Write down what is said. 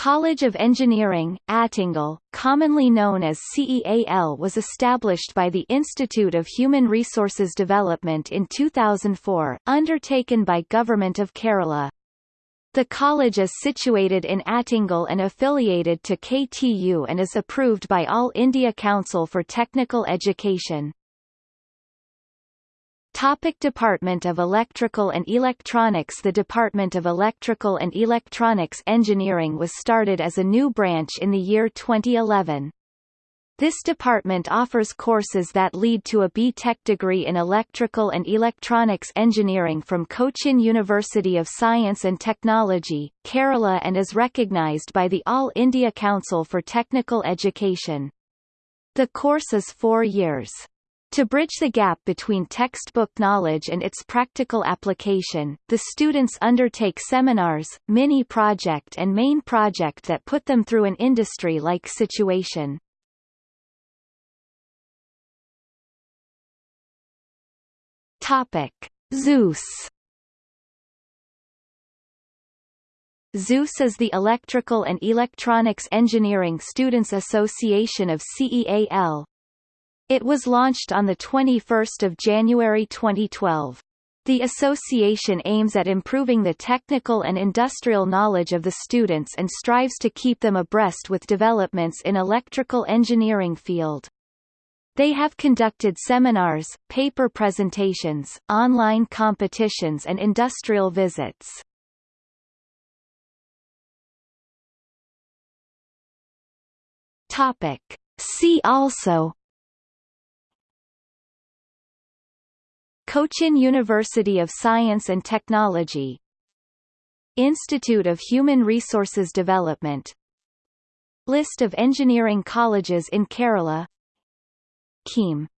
College of Engineering, Attingal, commonly known as CEAL was established by the Institute of Human Resources Development in 2004, undertaken by Government of Kerala. The college is situated in Attingal and affiliated to KTU and is approved by All India Council for Technical Education. Topic Department of Electrical and Electronics The Department of Electrical and Electronics Engineering was started as a new branch in the year 2011. This department offers courses that lead to a B.Tech degree in Electrical and Electronics Engineering from Cochin University of Science and Technology, Kerala and is recognized by the All India Council for Technical Education. The course is four years. To bridge the gap between textbook knowledge and its practical application, the students undertake seminars, mini-project and main project that put them through an industry-like situation. Topic: Zeus Zeus is the Electrical and Electronics Engineering Students Association of CEAL, it was launched on 21 January 2012. The association aims at improving the technical and industrial knowledge of the students and strives to keep them abreast with developments in electrical engineering field. They have conducted seminars, paper presentations, online competitions and industrial visits. Topic. See also Cochin University of Science and Technology. Institute of Human Resources Development. List of engineering colleges in Kerala. KEAM